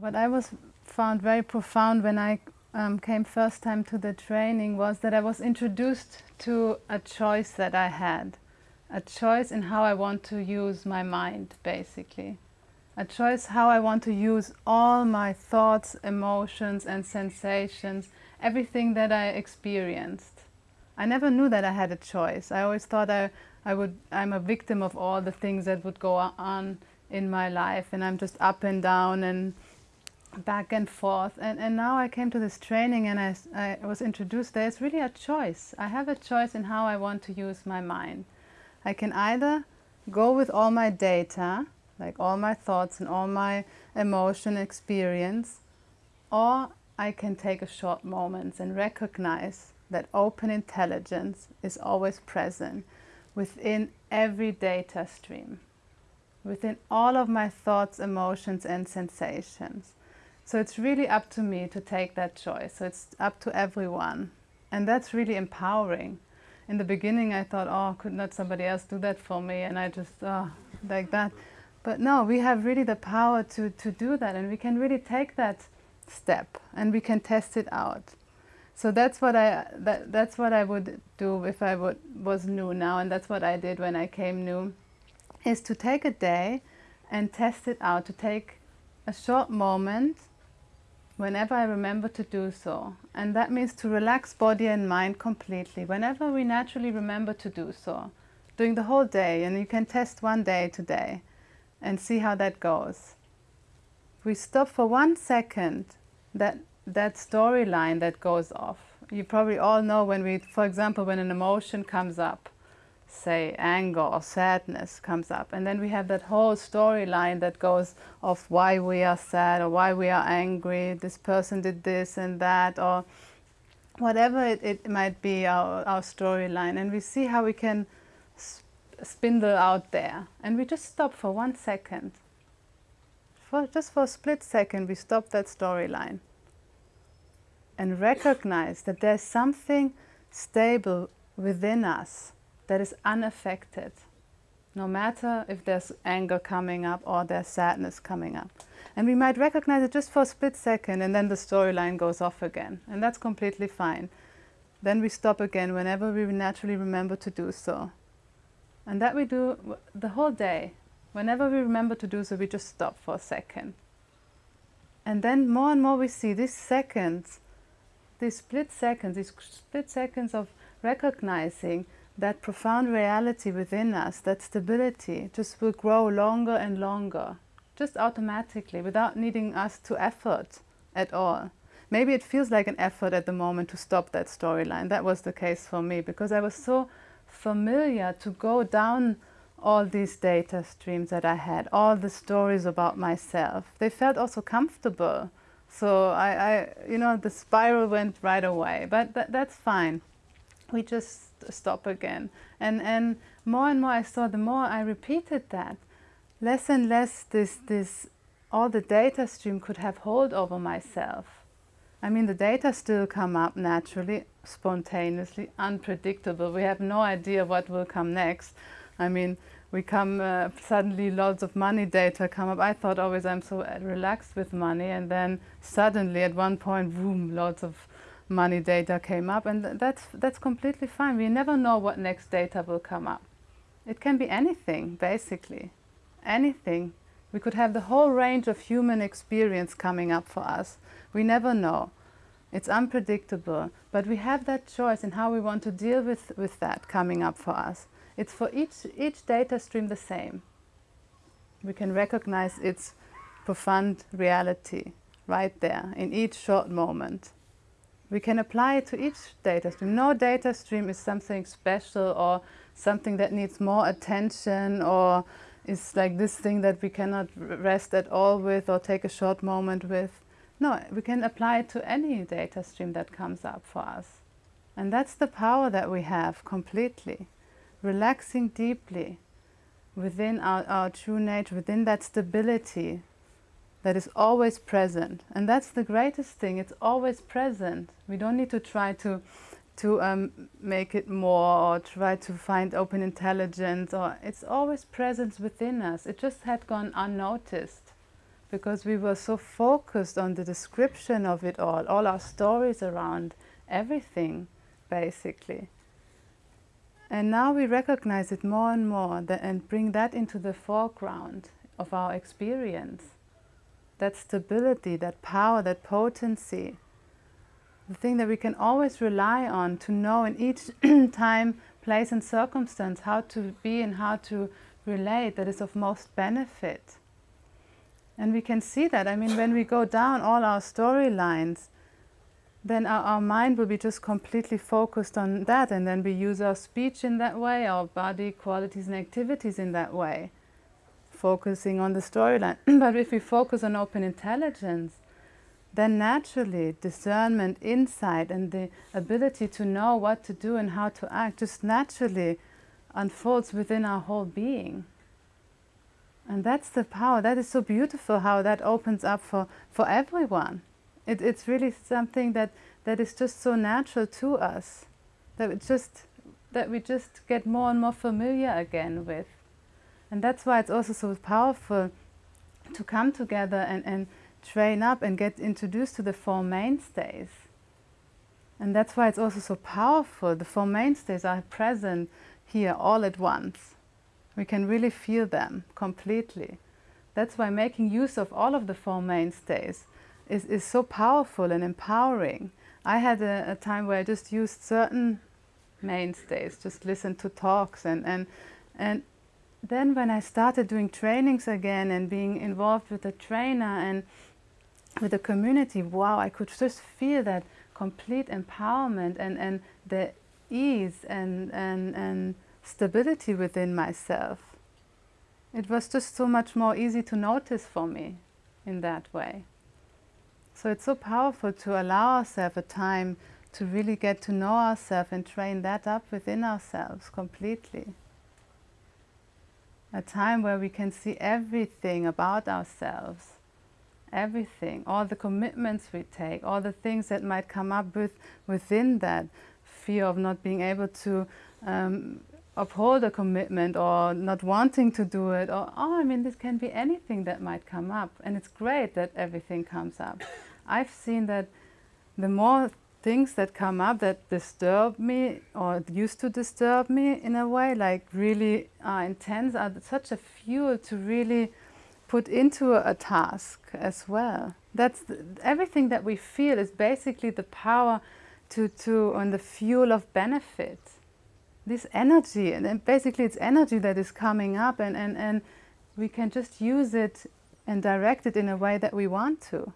What I was found very profound when I um, came first time to the training was that I was introduced to a choice that I had. A choice in how I want to use my mind, basically. A choice how I want to use all my thoughts, emotions and sensations, everything that I experienced. I never knew that I had a choice. I always thought I, I would, I'm a victim of all the things that would go on in my life and I'm just up and down and back and forth and, and now I came to this training and I, I was introduced there's really a choice. I have a choice in how I want to use my mind. I can either go with all my data, like all my thoughts and all my emotion experience, or I can take a short moment and recognize that open intelligence is always present within every data stream, within all of my thoughts, emotions and sensations. So it's really up to me to take that choice. So it's up to everyone. And that's really empowering. In the beginning I thought, oh, could not somebody else do that for me? And I just, oh, like that. But no, we have really the power to, to do that and we can really take that step and we can test it out. So that's what I that, that's what I would do if I would, was new now and that's what I did when I came new is to take a day and test it out, to take a short moment whenever I remember to do so. And that means to relax body and mind completely, whenever we naturally remember to do so, during the whole day. And you can test one day today and see how that goes. We stop for one second, that, that storyline that goes off. You probably all know when we, for example, when an emotion comes up, say anger or sadness comes up. And then we have that whole storyline that goes of why we are sad or why we are angry this person did this and that or whatever it, it might be our, our storyline. And we see how we can spindle out there. And we just stop for one second. For just for a split second we stop that storyline and recognize that there's something stable within us that is unaffected, no matter if there's anger coming up or there's sadness coming up. And we might recognize it just for a split second and then the storyline goes off again. And that's completely fine. Then we stop again whenever we naturally remember to do so. And that we do the whole day. Whenever we remember to do so, we just stop for a second. And then more and more we see these seconds, these split seconds, these split seconds of recognizing that profound reality within us, that stability, just will grow longer and longer, just automatically, without needing us to effort at all. Maybe it feels like an effort at the moment to stop that storyline. That was the case for me, because I was so familiar to go down all these data streams that I had, all the stories about myself. They felt also comfortable. So I, I you know, the spiral went right away, but th that's fine. We just stop again. And, and more and more I saw, the more I repeated that, less and less this, this, all the data stream could have hold over myself. I mean, the data still come up naturally, spontaneously, unpredictable. We have no idea what will come next. I mean, we come, uh, suddenly lots of money data come up. I thought always I'm so relaxed with money and then suddenly at one point, boom, lots of money data came up and that's, that's completely fine. We never know what next data will come up. It can be anything, basically. Anything. We could have the whole range of human experience coming up for us. We never know. It's unpredictable, but we have that choice in how we want to deal with, with that coming up for us. It's for each, each data stream the same. We can recognize its profound reality right there in each short moment we can apply it to each data stream. No data stream is something special or something that needs more attention or is like this thing that we cannot rest at all with or take a short moment with. No, we can apply it to any data stream that comes up for us. And that's the power that we have completely. Relaxing deeply within our, our true nature, within that stability that is always present. And that's the greatest thing, it's always present. We don't need to try to, to um, make it more or try to find open intelligence or it's always present within us. It just had gone unnoticed because we were so focused on the description of it all, all our stories around everything, basically. And now we recognize it more and more and bring that into the foreground of our experience. That stability, that power, that potency. The thing that we can always rely on to know in each time, place and circumstance how to be and how to relate that is of most benefit. And we can see that. I mean, when we go down all our storylines, then our, our, mind will be just completely focused on that and then we use our speech in that way, our body qualities and activities in that way, focusing on the storyline. but if we focus on open intelligence, then naturally discernment, insight and the ability to know what to do and how to act just naturally unfolds within our whole being. And that's the power. That is so beautiful how that opens up for, for everyone. It, it's really something that, that is just so natural to us, that, just, that we just get more and more familiar again with. And that's why it's also so powerful to come together and, and train up and get introduced to the Four Mainstays. And that's why it's also so powerful. The Four Mainstays are present here all at once. We can really feel them completely. That's why making use of all of the Four Mainstays is, is so powerful and empowering. I had a, a time where I just used certain mainstays, just listened to talks and, and, and then when I started doing trainings again and being involved with a trainer and with the community, wow, I could just feel that complete empowerment and, and the ease and, and, and stability within myself. It was just so much more easy to notice for me in that way. So it's so powerful to allow ourselves a time to really get to know ourselves and train that up within ourselves completely. A time where we can see everything about ourselves, everything, all the commitments we take, all the things that might come up with, within that fear of not being able to um, uphold a commitment or not wanting to do it or, oh, I mean, this can be anything that might come up. And it's great that everything comes up. I've seen that the more things that come up that disturb me or used to disturb me in a way, like really are intense, are such a fuel to really put into a, task as well. That's the, everything that we feel is basically the power to, to on the fuel of benefit. This energy, and basically it's energy that is coming up and, and, and we can just use it and direct it in a way that we want to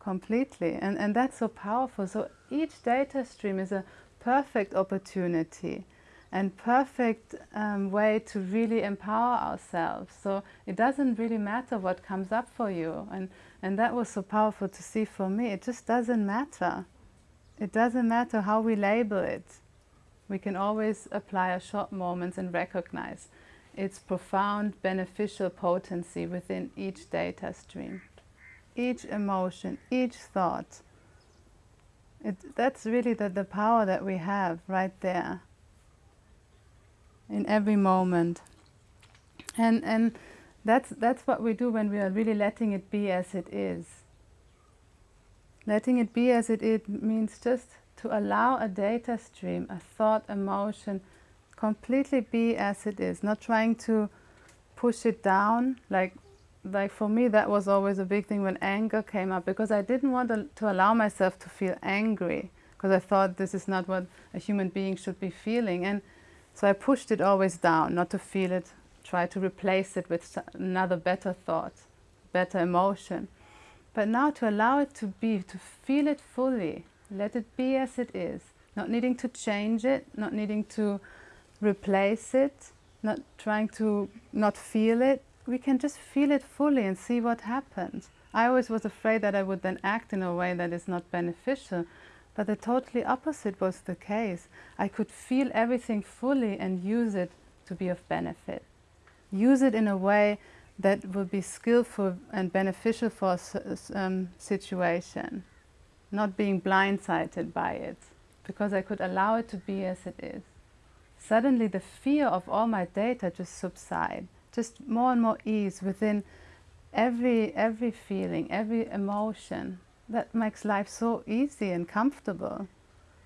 completely. And, and that's so powerful. So each data stream is a perfect opportunity and perfect um, way to really empower ourselves. So it doesn't really matter what comes up for you. And, and that was so powerful to see for me. It just doesn't matter. It doesn't matter how we label it. We can always apply a short moment and recognize its profound beneficial potency within each data stream each emotion, each thought. It, that's really the, the power that we have right there in every moment. And, and that's, that's what we do when we are really letting it be as it is. Letting it be as it is means just to allow a data stream, a thought, emotion, completely be as it is, not trying to push it down, like like for me that was always a big thing when anger came up because I didn't want to, to allow myself to feel angry because I thought this is not what a human being should be feeling. And so I pushed it always down not to feel it try to replace it with another better thought better emotion. But now to allow it to be to feel it fully let it be as it is not needing to change it not needing to replace it not trying to not feel it we can just feel it fully and see what happens. I always was afraid that I would then act in a way that is not beneficial, but the totally opposite was the case. I could feel everything fully and use it to be of benefit. Use it in a way that will be skillful and beneficial for a um, situation, not being blindsided by it, because I could allow it to be as it is. Suddenly the fear of all my data just subside just more and more ease within every, every feeling, every emotion. That makes life so easy and comfortable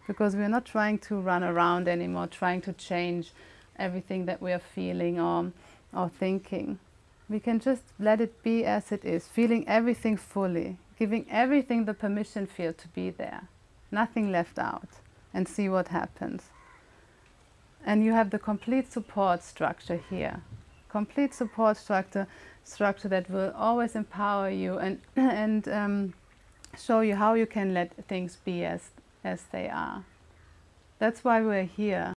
because we're not trying to run around anymore, trying to change everything that we are feeling or, or thinking. We can just let it be as it is, feeling everything fully, giving everything the permission field to be there, nothing left out, and see what happens. And you have the complete support structure here, complete support structure, structure that will always empower you and, and um, show you how you can let things be as, as they are. That's why we're here.